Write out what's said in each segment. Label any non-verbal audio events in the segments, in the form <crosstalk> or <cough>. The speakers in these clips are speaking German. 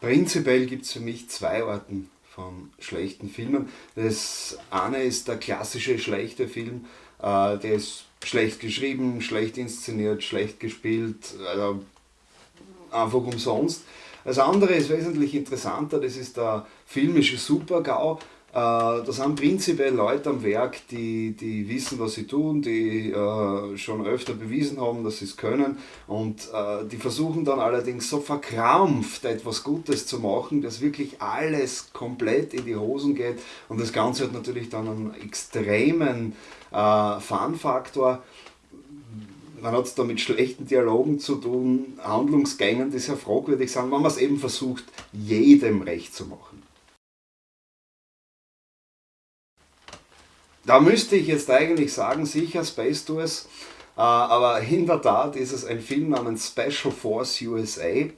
Prinzipiell gibt es für mich zwei Arten von schlechten Filmen. Das eine ist der klassische schlechte Film, äh, der ist schlecht geschrieben, schlecht inszeniert, schlecht gespielt, also einfach umsonst. Das andere ist wesentlich interessanter, das ist der filmische Supergau. Äh, da sind prinzipiell Leute am Werk, die, die wissen, was sie tun, die äh, schon öfter bewiesen haben, dass sie es können. Und äh, die versuchen dann allerdings so verkrampft etwas Gutes zu machen, dass wirklich alles komplett in die Hosen geht. Und das Ganze hat natürlich dann einen extremen äh, Fun-Faktor. Man hat es da mit schlechten Dialogen zu tun, Handlungsgängen, die sehr fragwürdig sind, wenn man es eben versucht, jedem recht zu machen. Da müsste ich jetzt eigentlich sagen, sicher Space Tours, äh, aber in der Tat ist es ein Film namens Special Force USA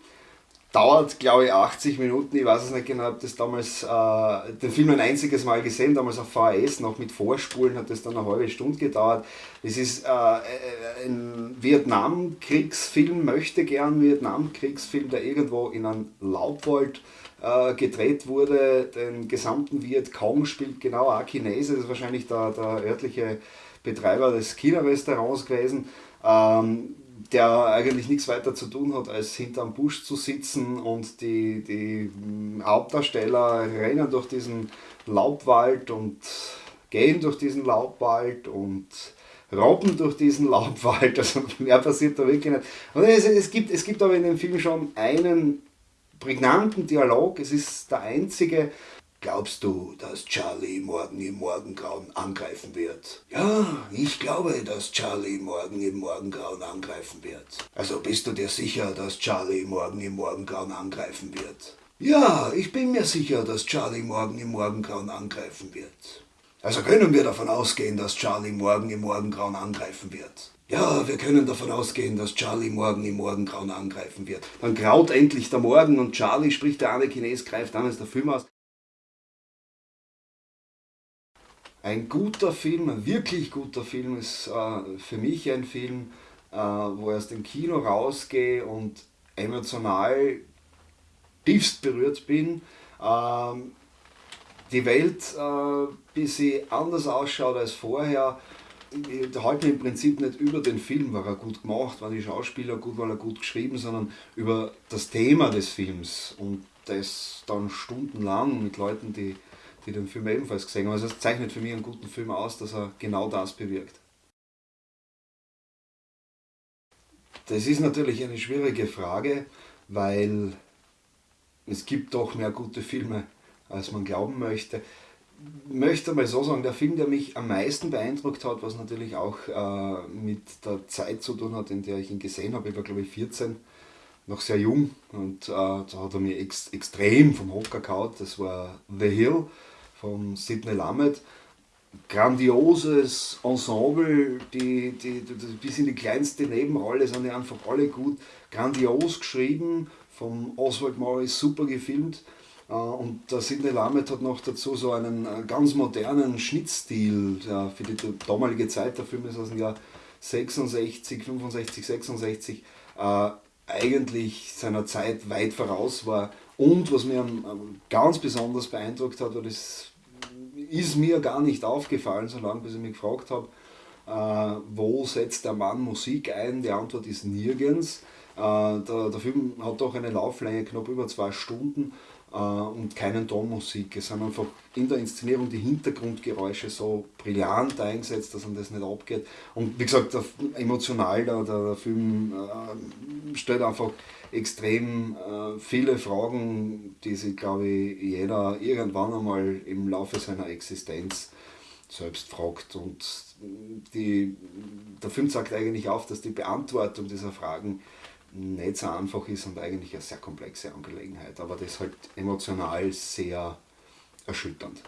dauert, glaube ich, 80 Minuten. Ich weiß es nicht genau, habe das damals, äh, den Film ein einziges Mal gesehen, damals auf VHS, noch mit Vorspulen hat das dann eine halbe Stunde gedauert. Es ist äh, ein Vietnamkriegsfilm, möchte gern Vietnamkriegsfilm, der irgendwo in einem Laubwald äh, gedreht wurde. Den gesamten Vietcong spielt genau ein Chinese, das ist wahrscheinlich der, der örtliche Betreiber des China-Restaurants gewesen. Ähm, der eigentlich nichts weiter zu tun hat, als hinterm Busch zu sitzen und die, die Hauptdarsteller rennen durch diesen Laubwald und gehen durch diesen Laubwald und robben durch diesen Laubwald. <laughs> Also mehr passiert da wirklich nicht. Und es, es, gibt, es gibt aber in dem Film schon einen prägnanten Dialog. Es ist der einzige, Glaubst du, dass Charlie morgen im Morgengrauen angreifen wird? Ja, ich glaube, dass Charlie morgen im Morgengrauen angreifen wird. Also bist du dir sicher, dass Charlie morgen im Morgengrauen angreifen wird? Ja, ich bin mir sicher, dass Charlie morgen im Morgengrauen angreifen wird. Also können wir davon ausgehen, dass Charlie morgen im Morgengrauen angreifen wird. Ja, wir können davon ausgehen, dass Charlie morgen im Morgengrauen angreifen wird. Dann graut endlich der Morgen und Charlie, spricht der eine Chines, greift ist der Film aus. Ein guter Film, ein wirklich guter Film ist äh, für mich ein Film, äh, wo ich aus dem Kino rausgehe und emotional tiefst berührt bin. Ähm, die Welt äh, ein bisschen anders ausschaut als vorher. Ich halte im Prinzip nicht über den Film, war er gut gemacht, waren die Schauspieler gut, war er gut geschrieben, sondern über das Thema des Films und das dann stundenlang mit Leuten, die die den Film ebenfalls gesehen haben. Also es zeichnet für mich einen guten Film aus, dass er genau das bewirkt. Das ist natürlich eine schwierige Frage, weil es gibt doch mehr gute Filme, als man glauben möchte. Möchte mal so sagen, der Film, der mich am meisten beeindruckt hat, was natürlich auch äh, mit der Zeit zu tun hat, in der ich ihn gesehen habe, ich war glaube ich 14, noch sehr jung und äh, da hat er mir ex extrem vom Hocker gehauen, das war The Hill von Sidney Lamet. Grandioses Ensemble, die, die, die, bis in die kleinste Nebenrolle sind die einfach alle gut. Grandios geschrieben, von Oswald Morris super gefilmt. Äh, und der Sidney Lamet hat noch dazu so einen äh, ganz modernen Schnittstil der für die damalige Zeit. Der Film ist aus dem Jahr 66, 65, 66. Äh, eigentlich seiner Zeit weit voraus war. Und was mir ganz besonders beeindruckt hat, war das ist mir gar nicht aufgefallen, solange bis ich mich gefragt habe, äh, wo setzt der Mann Musik ein? Die Antwort ist nirgends. Äh, der, der, Film hat doch eine Lauflänge knapp über zwei Stunden äh, und keinen Tonmusik. Es sind einfach in der Inszenierung die Hintergrundgeräusche so brillant eingesetzt, dass man das nicht abgeht. Und wie gesagt, der, emotional, der, der Film äh, stellt einfach extrem äh, viele Fragen, die sich, glaube ich, jeder irgendwann einmal im Laufe seiner Existenz selbst fragt. Und die, der Film sagt eigentlich auf, dass die Beantwortung dieser Fragen nicht so einfach ist und eigentlich eine sehr komplexe Angelegenheit, aber das halt emotional sehr erschütternd.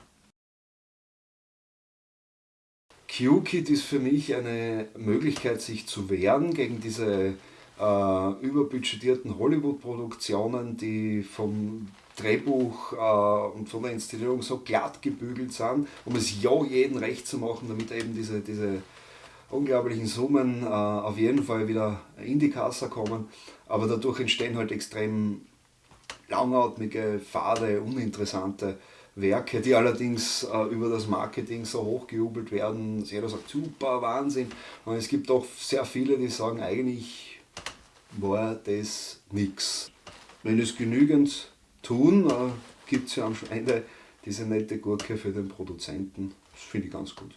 Q-Kit ist für mich eine Möglichkeit, sich zu wehren gegen diese äh, überbudgetierten Hollywood-Produktionen, die vom Drehbuch äh, und von der Inszenierung so glatt gebügelt sind, um es ja jeden recht zu machen, damit eben diese, diese unglaublichen Summen äh, auf jeden Fall wieder in die Kasse kommen. Aber dadurch entstehen halt extrem langatmige, fade, uninteressante Werke, die allerdings äh, über das Marketing so hochgejubelt werden. Jeder sagt, super, Wahnsinn. Und es gibt auch sehr viele, die sagen, eigentlich war das nichts. Wenn es genügend tun, äh, gibt es ja am Ende diese nette Gurke für den Produzenten. Das finde ich ganz gut.